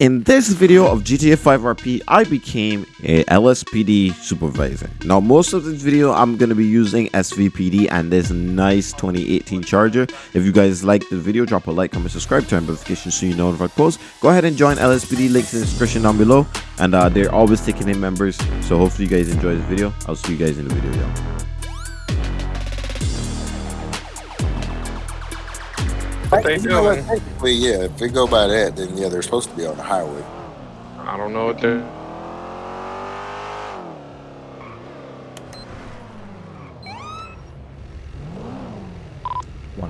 In this video of GTA 5 RP, I became a LSPD supervisor. Now, most of this video, I'm going to be using SVPD and this nice 2018 Charger. If you guys like the video, drop a like, comment, subscribe, turn notifications so you know if I post. Go ahead and join LSPD, links in the description down below. And uh, they're always taking in members, so hopefully you guys enjoy this video. I'll see you guys in the video, y'all. What they You doing? Technically, yeah. If they go by that, then yeah, they're supposed to be on the highway. I don't know what they're.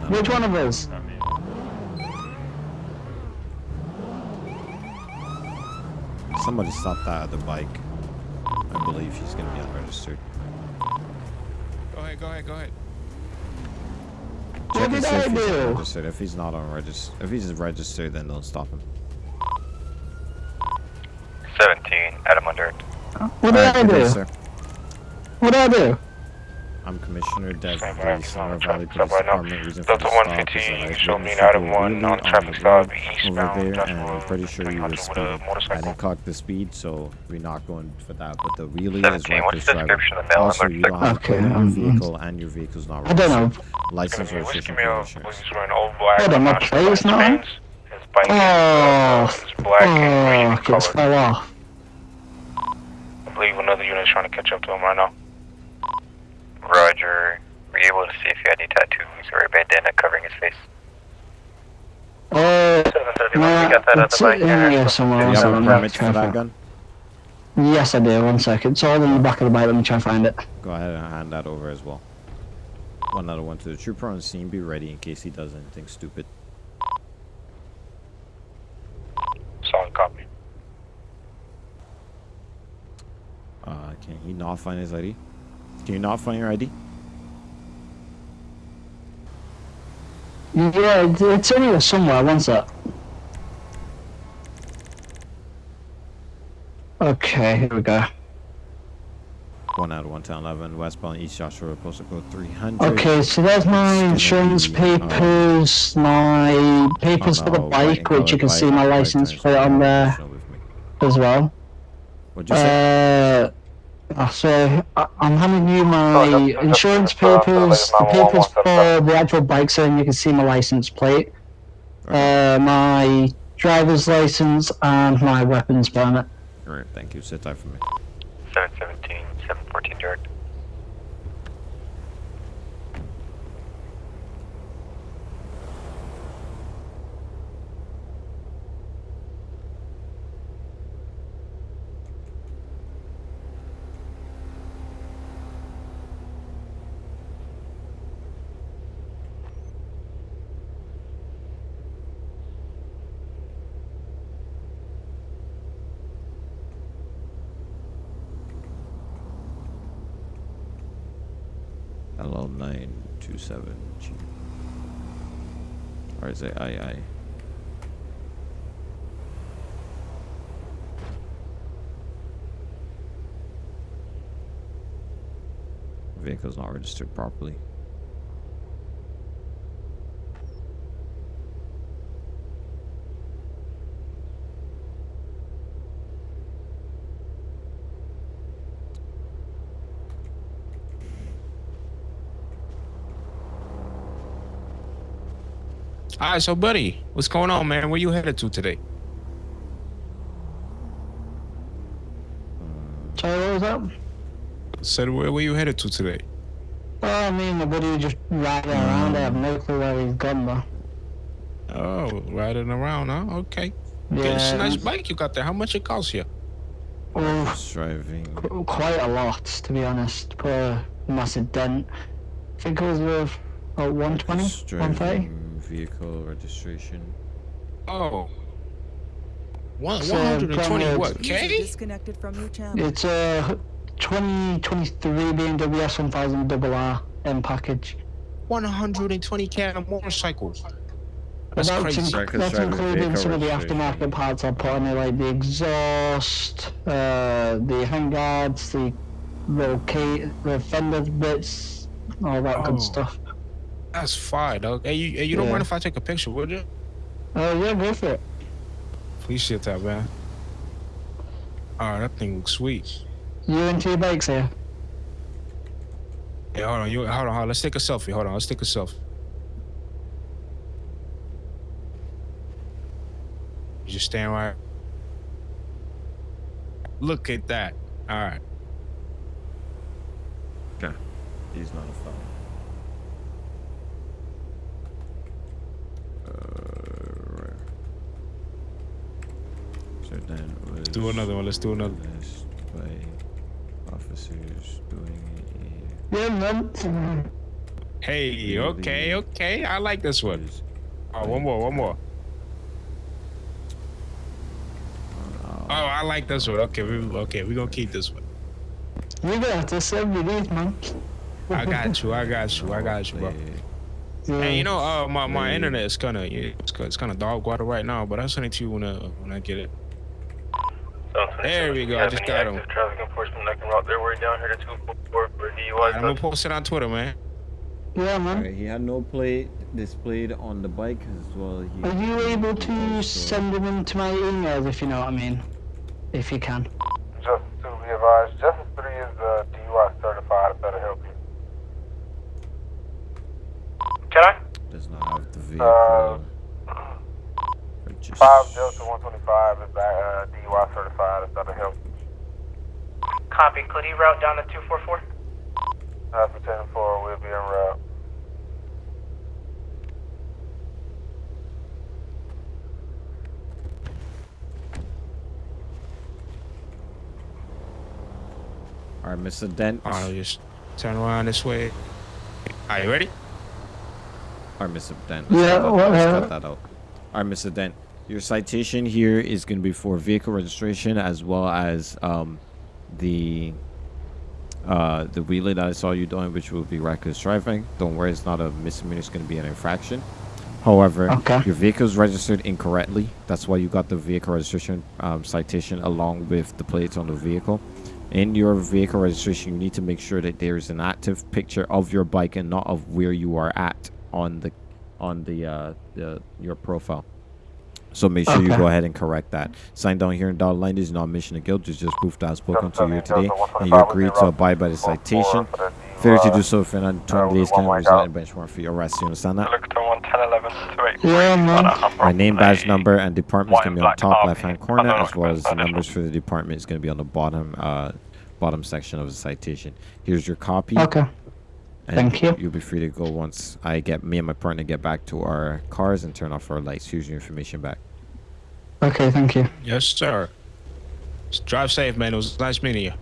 Which one of us? Somebody stop that other bike. I believe he's going to be unregistered. Go ahead, go ahead, go ahead. What Check and did see I if he's do? unregistered. If he's not unregistered, if he's registered, then don't stop him. 17, Adam under. What did Alright, I good day, do? sir. What did I do? I'm Commissioner Dev Stand by, Police, stand Sonora by, Valley stand Police by now. Department. Reason for Delta the stop is 115, that I show me witnessed an item you one wheeling on on traffic the stop, road eastbound, over there, and Joshua, I'm pretty sure you were 300 with a speeding. I motorcycle. didn't clock the speed, so we're not going for that. But the wheelie is 17, what's reckless the driving. description of the mail Also, on you don't have Okay, to your um, vehicle, and your vehicle's not I don't know. registered. License Whiskey registration Mail for was insurance. wearing old black. Hold on, my not sure plate's what not his on? means. His bike Oh, is, is black and green fuck, it's color. fell off. I believe another unit is trying to catch up to him right now. Roger. Were you able to see if he had any tattoos or a bandana covering his face? Uh, 731, nah, we got that at the bike here. here somewhere. Do you have a permit for that gun? Yes, I do. One second. It's all in the back of the bike. Let me try and find it. Go ahead and hand that over as well. One other one to the trooper on scene. Be ready in case he does anything stupid. Solid copy. Uh, can he not find his ID? Can you not find your ID? Yeah, it's in here somewhere. One sec. Okay, here we go. One out of one town eleven, westbound East Joshua, postal code three hundred. Okay, so there's my insurance um, papers, my papers for the bike, which you can see my license plate on there as well. What'd you say? Uh, uh, so I, I'm handing you my Oh, that's- that's- insurance that's, uh, papers, the papers for the actual bike, so you can see my license plate, Okay. uh, my driver's license, and my weapons permit. Alright, thank you. Sit tight for me. 717, 714 LL927G. Or is it II? Vehicle's not registered properly. All right, so buddy, what's going on, man? Where you headed to today? Sorry, what was that? Said where, were you headed to today? Oh, me and my buddy just riding around. I have no clue where he's gone though. Oh, riding around, huh? Okay. Yeah, it's a nice bike you got there. How much it costs you? Oh, driving. qu- quite a lot, to be honest. Put a massive dent. I think it was worth about 120, 130. Driving vehicle registration. Oh. One, So, 120 Conrad- what, User K? disconnected from your channel. It's a 2023 BMW S1000 double R M package. 120k on a motorcycle. That's That's, crazy. inc- Records that's including some of the aftermarket parts I put on it, like the exhaust, uh, the handguards, the little key, the fender bits, all that Oh. good stuff. That's fine, dog. Hey, you, hey, you don't Yeah. mind if I take a picture, would you? Uh, yeah, go for it. Appreciate that, man. All right, that thing looks sweet. You and two bikes here? Yeah, hold on. You hold on, hold on. Let's take a selfie. Hold on. Let's take a selfie. You just stand right. Look at that. All right. Okay. He's not a felon. Uh, right. So then was Let's do another one. Let's do another. List by officers doing it. Yeah, man. Hey, okay, okay. I like this one. Oh, one more, one more. Oh, I like this one. Okay, we okay. We gonna keep this one. You got this every day, man. I got you. I got you. I got you, bro. Yeah. Hey, you know, uh, my, my Yeah. internet is kind of it's, it's kind of dog water right now, but I'll send it to you when I when I get it. There we go, I just got 'em. Traffic enforcement that can route their way down here to 244 for DUI. I'm gonna post it on Twitter, man. Yeah, man. Alright, he had no plate displayed on the bike as well. He Are you able to also- send them into my email if you know what I mean? If you can. Just to be advised, Justice 3 is uh, DUI certified, if that'll help you. Can I? does not have the vehicle. Uh, purchase. 5 Delta 125 is uh, DUI certified, if that'll help. Copy. Could he route down to 244? Alpha 10 4 will be en route. Alright, Mr. Dent. I'll just turn around this way. Are you ready? Alright, Mr. Dent. Yeah, Let's cut that- let's cut that out. Alright, Mr. Dent. Your citation here is going to be for vehicle registration as well as um, the uh, the relay that I saw you doing, which will be reckless driving. Don't worry, it's not a misdemeanor. It's going to be an infraction. However, Okay. your vehicle is registered incorrectly. That's why you got the vehicle registration um, citation along with the plates on the vehicle. In your vehicle registration, you need to make sure that there is an active picture of your bike and not of where you are at on the on the uh, the your profile. So make sure you go ahead and correct that. Sign down here in dotted line is not mission of guilt. It's just proof that I've spoken to you today, and you agree to abide by the citation. Failure to do so if you're not 20 days can result in benchmark for your arrest. You understand that? Look to 11011 to Yeah, man. My name, badge number, and department's gonna be on Black top left-hand corner, as well as the numbers for the department is gonna be on the bottom, uh, bottom section of the citation. Here's your copy. Okay. And thank you. You'll be free to go once I get me and my partner get back to our cars and turn off our lights. Here's your information back. Okay, thank you. Yes, sir. Just drive safe, man. It was nice meeting you.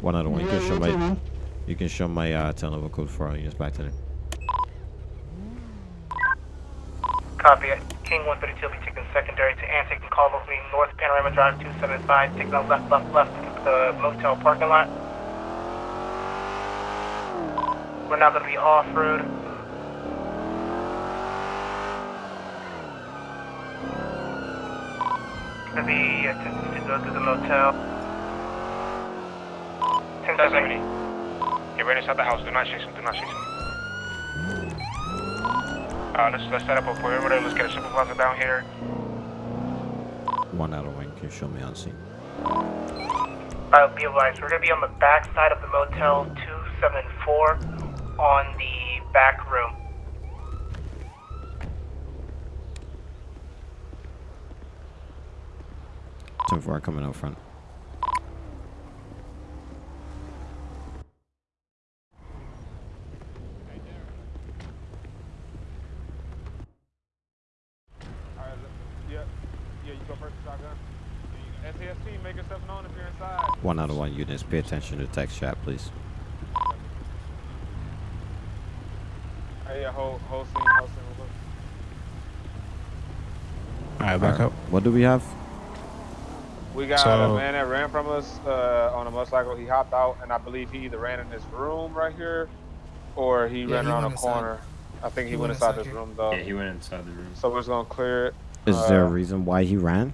One out of one. You can show my, you can show my uh, telephone code for our units back to them. Copy. King 132 will be taking secondary to Antic and call me North Panorama Drive 275, taking a left, left, left to the motel parking lot. We're now going to be off-road. Going to be attempting to go to the motel. 1070. Get ready inside the house. Do not chase him. Do not chase him. Uh, let's, let's set up a perimeter. Let's get a supervisor down here. One out of one. Can you show me on scene? I'll be advised. We're going to be on the back side of the Motel 274 on the back room. Ten four coming out front. Yeah, yeah, you go first, shotgun. SAST, make yourself known if you're inside. One out of one units. Pay attention to text chat, please. Yeah, whole, whole scene, whole scene. we'll. All right, back up. What do we have? We got So- a man that ran from us uh, on a motorcycle. He hopped out, and I believe he either ran in this room right here, or he Yeah, ran he around a went inside. corner. I think he, He went went inside inside this room though. Yeah, he went inside the room. So we're just gonna clear it. Is there a Uh, reason why he ran?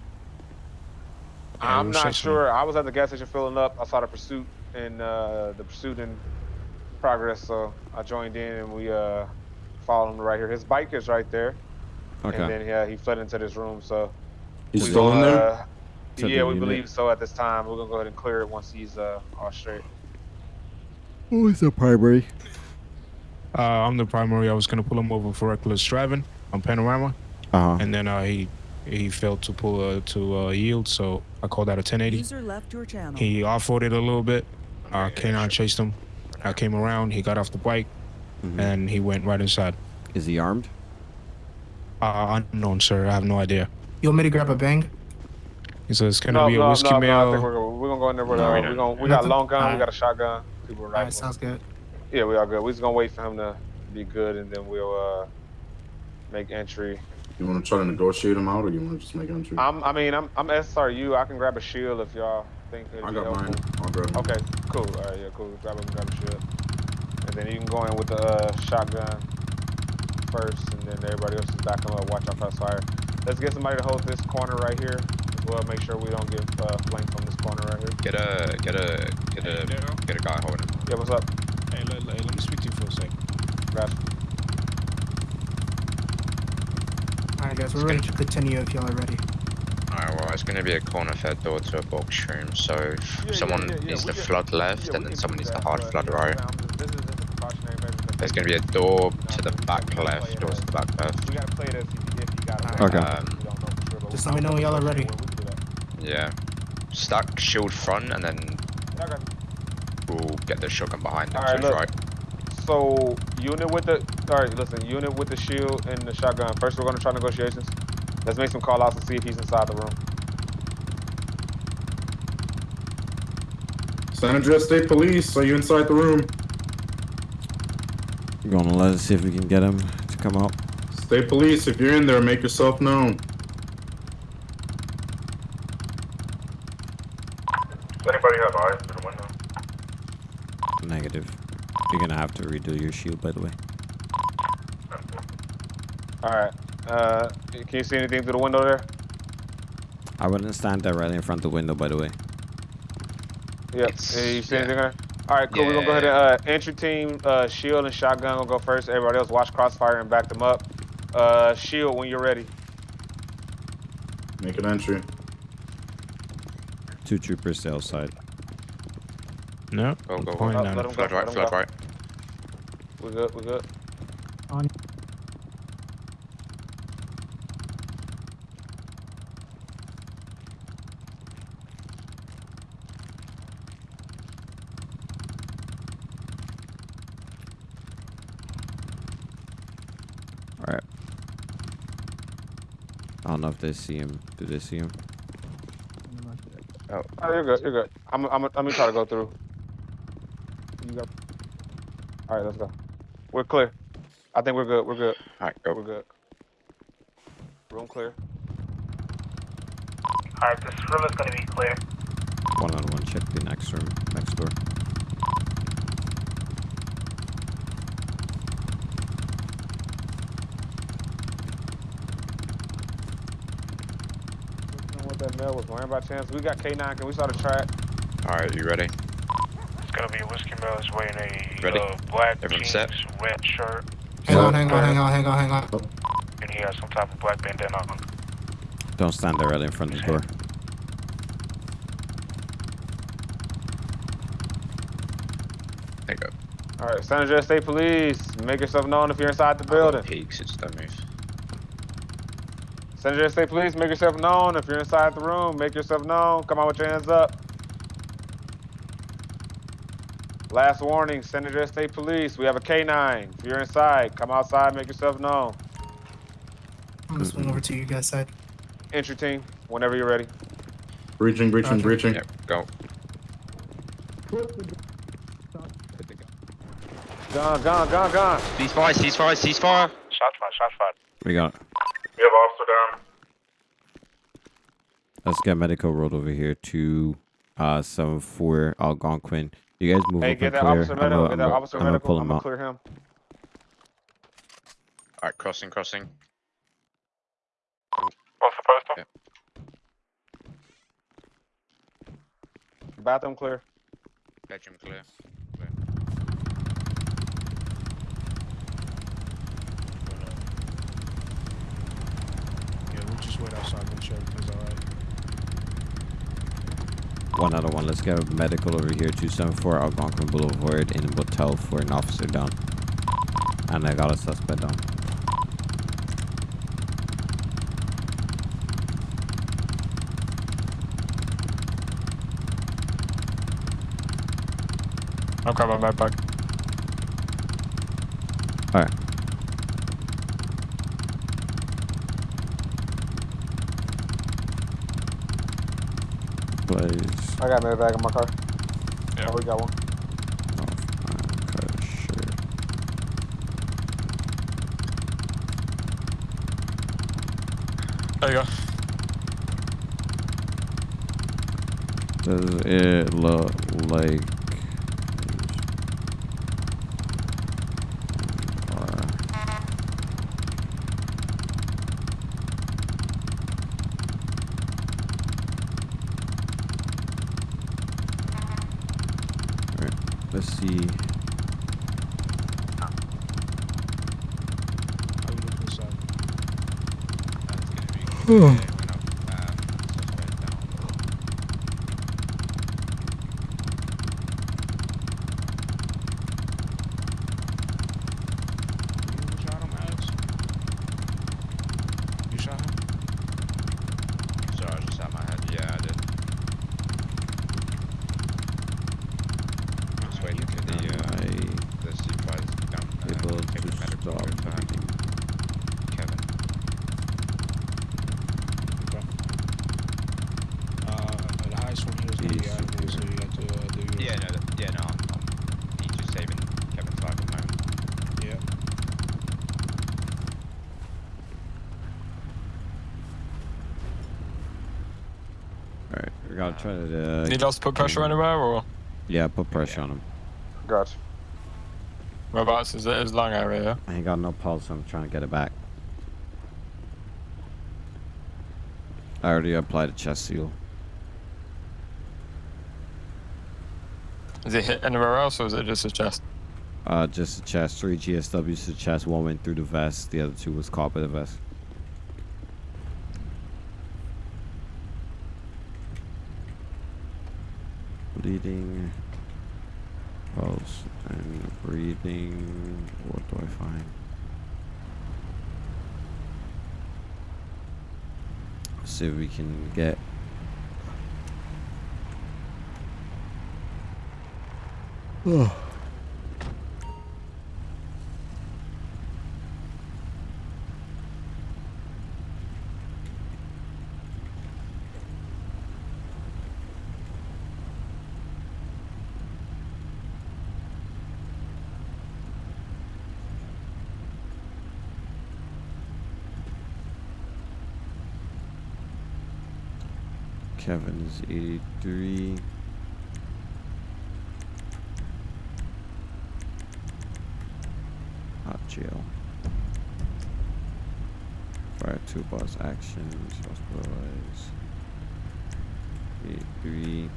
Yeah, I'm not say sure. I was at the gas station filling up. I saw the pursuit and uh, the pursuit in progress, so I joined in and we uh, followed him right here. His bike is right there. Okay. And then yeah, he fled into this room. So He's still in gonna, there? uh, yeah, the we unit. believe so at this time. We're gonna go ahead and clear it once he's uh all straight. Who is the primary? Uh, I'm the primary. I was gonna pull him over for reckless driving on Panorama, Uh huh. and then uh, he he failed to pull uh, to uh, yield, so I called out a 1080. User left your channel. He off-roaded a little bit. Uh, K9 chased him. I came around. He got off the bike, Mhm. and he went right inside. Is he armed? Uh, unknown, sir. I have no idea. You want me to grab a bang? He says it's gonna no, be a no, whiskey no, no, I think we're, gonna- we're gonna go in there with No, uh, we we don't. gonna we got a long gun, we got a shotgun, people with All right, rifles. sounds good. Yeah, we all good. We're just gonna wait for him to be good, and then we'll uh make entry. You want to try to negotiate him out, or you want to just make entry? I'm, I mean, I'm, I'm SRU. I can grab a shield if y'all think it'd I be got helpful. mine. I'll grab him. Okay, cool. All right, yeah, cool. Grab him, grab a shield, and then you can go in with the uh, shotgun first, and then everybody else is back him up. Watch out for fire. Let's get somebody to hold this corner right here. as Well, make sure we don't get uh, flanked from this corner right here. Get a get a get a Daryl. get a guy holding. him. Yeah, what's up? Hey, let, let, let me speak to you for a second. Gotcha. All right, guys, we're ready to continue if y'all are ready. Alright, well, it's gonna be a corner fed door to a box room, so Yeah, yeah, someone yeah, yeah, needs we to can- flood left Yeah, and then someone do needs to hard flood yeah, right. I'm just- This is just a precautionary measure. 'cause There's gonna be a door to the back left, door to the back left. We gotta play it as if, if you got it. Okay. Um, We don't know for sure, but Just let me know when y'all are ready. We can do that. Yeah. Stack shield front and then Yeah, I got you. we'll get the shotgun behind them, Alright, so look. right. So unit with the all right, listen, unit with the shield and the shotgun. First, we're gonna try negotiations. Let's make some call outs and see if he's inside the room. San Andreas State Police, are you inside the room? We're gonna let us see if we can get him to come out. State Police, if you're in there, make yourself known. Does anybody have eyes through the window? Negative. You're gonna have to redo your shield, by the way. All right. Uh, can you see anything through the window there? I wouldn't stand directly in front of the window, by the way. Yep. It's- Yeah, you see yeah. anything there? All right, cool. We're gonna go ahead and uh, entry team, uh, shield and shotgun will go first. Everybody else watch crossfire and back them up. Uh, shield when you're ready. Make an entry. Two troopers to outside. No. Go, go, go. Point Uh, none. let him go. Flood Let right, him go. right. We good. We good. On. Alright. I don't know if they see him. Do they see him? Oh, oh, you're good. You're good. I'm. I'm. I'm gonna try to go through. You got. All right, let's go. We're clear. I think we're good. We're good. Alright, go. We're good. Room clear. Alright, this room is gonna be clear. One on one. Check the next room, next door. I don't know what that mail was wearing by chance. We got K9. Can we start a track? Alright, you ready? It's gonna be a whiskey mail. He's wearing a Ready? uh, black Everyone jeans, set? red shirt, Hang on, hang on, hang on, hang on, hang on. and he has some type of black bandana on. Don't stand directly in front of the door. There you go. All right, San Andreas State Police. Make yourself known if you're inside the building. Peaks, it's don't move. San Andreas State Police. Make yourself known if you're inside the room. Make yourself known. Come on with your hands up. Last warning, San Andreas State Police. We have a K9. If you're inside, come outside. Make yourself known. I'm gonna swing over to you guys' side. Entry team, whenever you're ready. Breaching, breaching, Roger. breaching. Yep, go. Gone, gone, gone, gone. Ceasefire, ceasefire, ceasefire! Shots fired. Shots fired. We got. We have officer down. Let's get medical road over here to uh seven four Algonquin. You guys move Hey, up get and clear. officer I'm medical. gonna, Get I'm that officer I'm gonna pull I'm him out. clear him. Alright, crossing, crossing. What's the postal? Yeah. Bathroom clear. Bedroom clear. Wait outside, make sure everything's alright. One out of one. Let's get a medical over here. 274 Algonquin Boulevard in Botel for an officer down. And I got a suspect down. I'll grab my med bag. Alright. Please. I got another bag in my car. Yeah. Oh, we got one. Okay, sure. There you go. Does it look like Alright, let's see. How you look inside? You shot him, Alex? You shot him? Sorry, I just had my head. Yeah, I did. Just waiting for the, uh, the supervisor to come. Uh, able take the to medical stop report back. bleeding. Kevin. Okay. Uh, the highest one here is gonna be Jeez. Ivory, so you have to uh, do your. Yeah, no, th- yeah, no, I'm, I'm, he's just saving Kevin's life at the moment. Yeah. Alright, we gotta try to. Uh, Need us to put pressure anywhere or yeah, put pressure on him. Gotcha. whereabouts is it? Is long area, yeah? I ain't got no pulse, so I'm trying to get it back. I already applied a chest seal. Is it hit anywhere else or is it just a chest? Uh, just a chest, three GSWs to the chest. One went through the vest. The other two was caught by the vest. Bleeding, pulse, and breathing. What do I find? See if we can get. Oh. Is 83. Hot jail. Fire two boss actions. hospitalize. 83.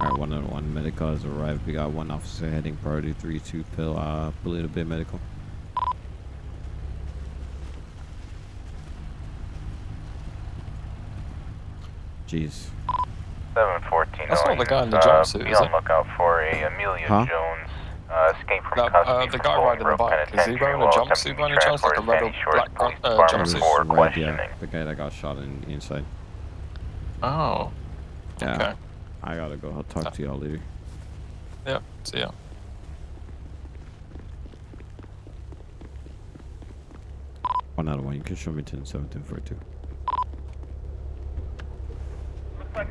Alright, one on one medical has arrived. We got one officer heading priority 3 2 pill, uh, Paleto Bay Medical. Jeez. 714. That's not the guy in the jumpsuit, uh, Be on it? lookout for a Amelia huh? Jones uh, escape from the, uh, custody. Uh, the guy riding the bike, is he wearing a jumpsuit by any chance? Like a red black uh, jumpsuit? Right, yeah, the guy that got shot in inside. Oh. Yeah. Okay. I gotta go. I'll talk to y'all later. Yep. See ya. One out of one. You can show me 10, 17, 42.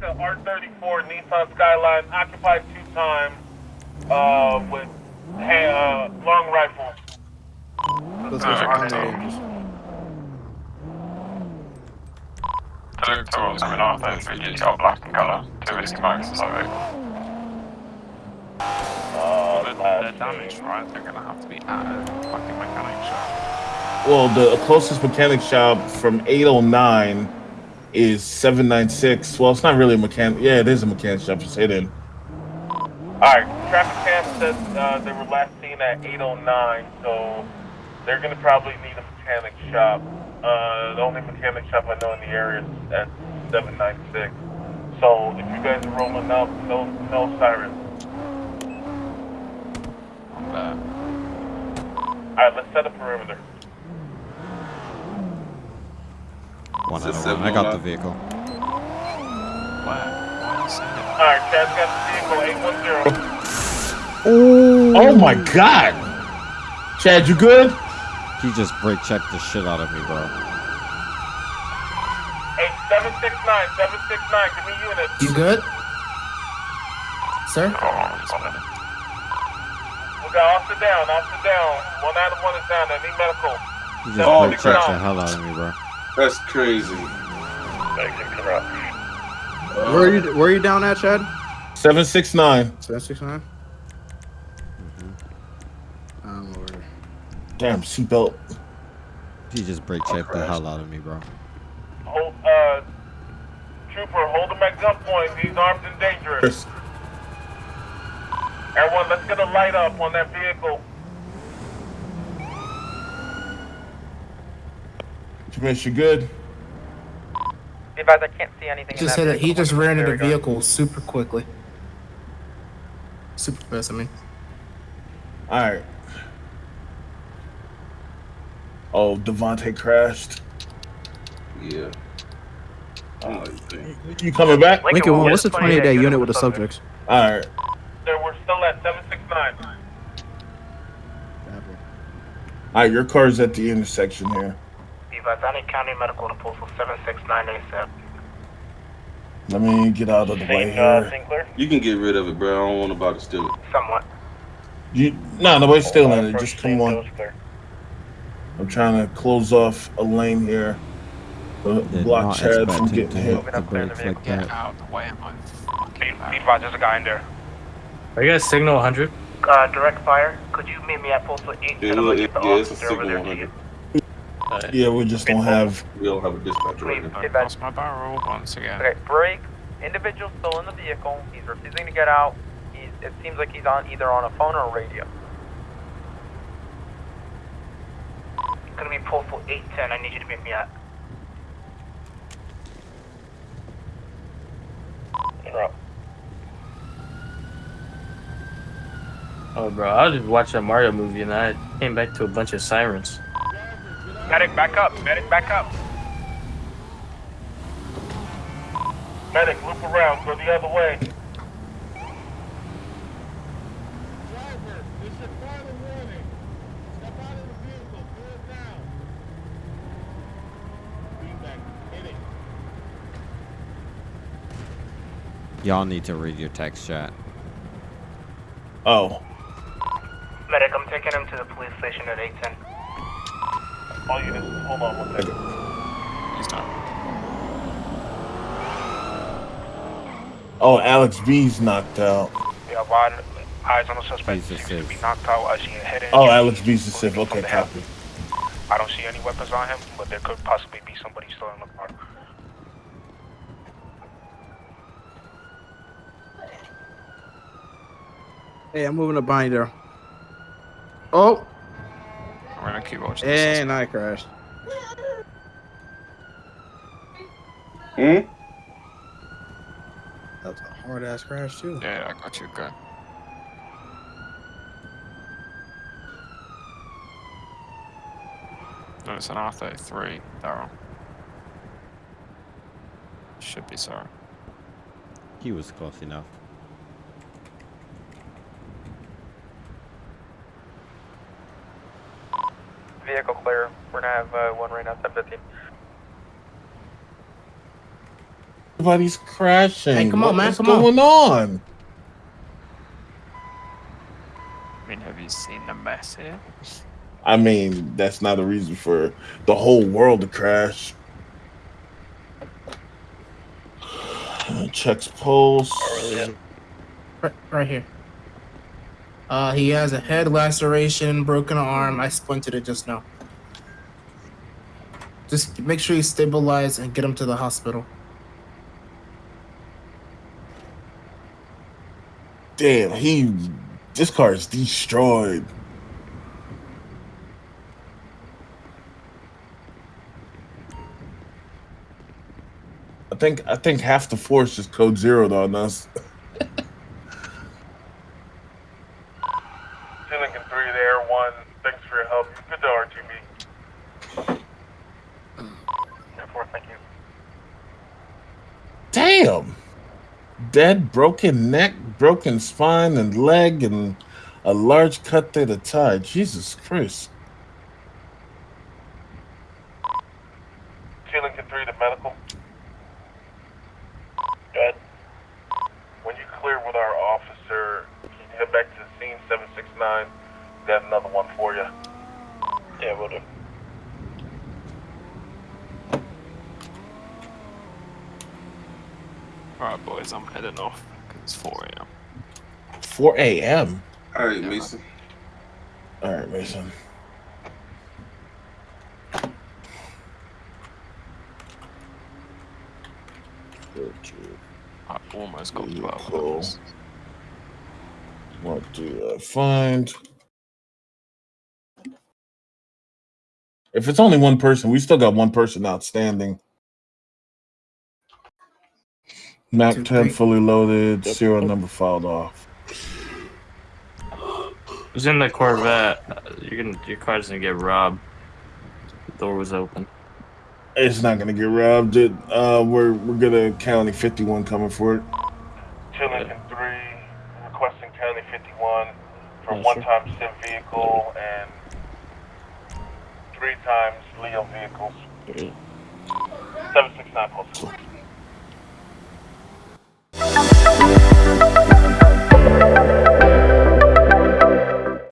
the R34 Nissan Skyline, occupied two times uh, with uh, long rifle. Let's go check the Two coming off those black in colour. Two uh, but they're damaged, right? They're gonna have to be at a fucking mechanic shop. Well, the closest mechanic shop from 809 is 796. Well, it's not really a mechanic. Yeah, it is a mechanic shop. It's hidden. Alright, traffic cam says uh, they were last seen at 809, so they're gonna probably need a mechanic shop. Uh, the only mechanic shop I know in the area is at 796. So if you guys are rolling up, no, no sirens. Alright, let's set a perimeter. One out of one. I got the vehicle. Alright, Chad's got the vehicle, 810. Oh my god! Chad, you good? He just brake checked the shit out of me, bro. Hey, 769, 769, give me units. You good? Sir? We got off the down, off the down. One out of one is down, I need medical. He just brake checked the hell out of me, bro. That's crazy. Where are you? Where are you down at, Chad? 769. Seven six nine. Um, over. Damn, seatbelt. He just brake checked the hell out of me, bro. Hold, uh, trooper, hold him at gunpoint. He's armed and dangerous. Everyone, let's get a light up on that vehicle. Commish, you good? Be advised, I can't see anything He just said that he just ran into There the we go. vehicle super quickly. Super fast, I mean. Alright. Oh, Devontae crashed. Yeah. Oh, You coming back? Lincoln, what's the 28 day unit with the subjects? Alright. Sir, we're still at 769. Alright, your car's at the intersection here. Vazani County Medical to Postal 76987. Let me get out of the Saint, way uh, You can get rid of it, bro. I don't want nobody to steal it. Somewhat. You, nah, nobody's stealing it. Just come on. I'm trying to close off a lane here. Block Chad from getting hit. Get like out the way, my Levi, there's a guy in there. Are you guys signal 100? Uh, direct fire. Could you meet me at postal 8? Yeah, yeah, yeah, it's a signal 100. Uh, yeah, we just don't have. We don't have a dispatcher right now. Dispatch. my barrel once again. Okay, break. Individual still in the vehicle. He's refusing to get out. He's, it seems like he's on either on a phone or a radio. Gonna be pulled for 810. I need you to meet me at. Bro. Oh, bro, I was just watching a Mario movie and I came back to a bunch of sirens. Medic, back up. Medic, back up. Medic, loop around, go the other way. Driver, this is your final warning. Step out of the vehicle. Do it now. Feedback. Hit it. Y'all need to read your text chat. Oh. Medic, I'm taking him to the police station at 810. All units, hold on one second. He's not. Oh, Alex B's knocked out. Yeah, wide eyes on the suspect. He's a to be knocked out. I see a head Oh. Alex B's the Civ. Okay, copy. I don't see any weapons on him, but there could possibly be somebody still in the car. Hey, I'm moving a binder. Oh, I'm gonna keep watching this. and I crashed. Hmm? That's a hard ass crash too. Yeah, I got you. Good. No, it's an R33, Daryl. Should be sorry. He was close enough. Vehicle clear. We're gonna have uh, one right now, 1015. Everybody's crashing. Hey, come on, What man, is come on. going on? I mean, have you seen the mess here? I mean, that's not a reason for the whole world to crash. Checks pulse. Right, right here. Uh, he has a head laceration, broken arm. I splinted it just now. Just make sure you stabilize and get him to the hospital. Damn, he. This car is destroyed. I think I think half the force just code zeroed on us. Two Lincoln 3 there, 1. Thanks for your help. Good to RTB. Mm. Four, thank you. Damn. Dead, broken neck, broken spine and leg, and a large cut through the thigh. Jesus Christ. Two Lincoln 3 to medical. Good. When you clear with our officer, can you head back to the scene 769? Got another one for you. Yeah, we'll do. Alright, boys, I'm heading off. 'cause It's 4 a.m. 4 a.m. All right, Mason. All right, Mason. I almost got 12 Cool. hours. What do I find? If it's only one person, we still got one person outstanding. Map 10 fully loaded, serial number filed off was in the Corvette. You're your car's gonna get robbed. The door was open. It's not gonna get robbed. It, uh, we're we're gonna county 51 coming for it. Two Lincoln three requesting county 51 for yeah, one sure. time SIM vehicle and three times Leo vehicles. Yeah. Seven six nine postal. Cool.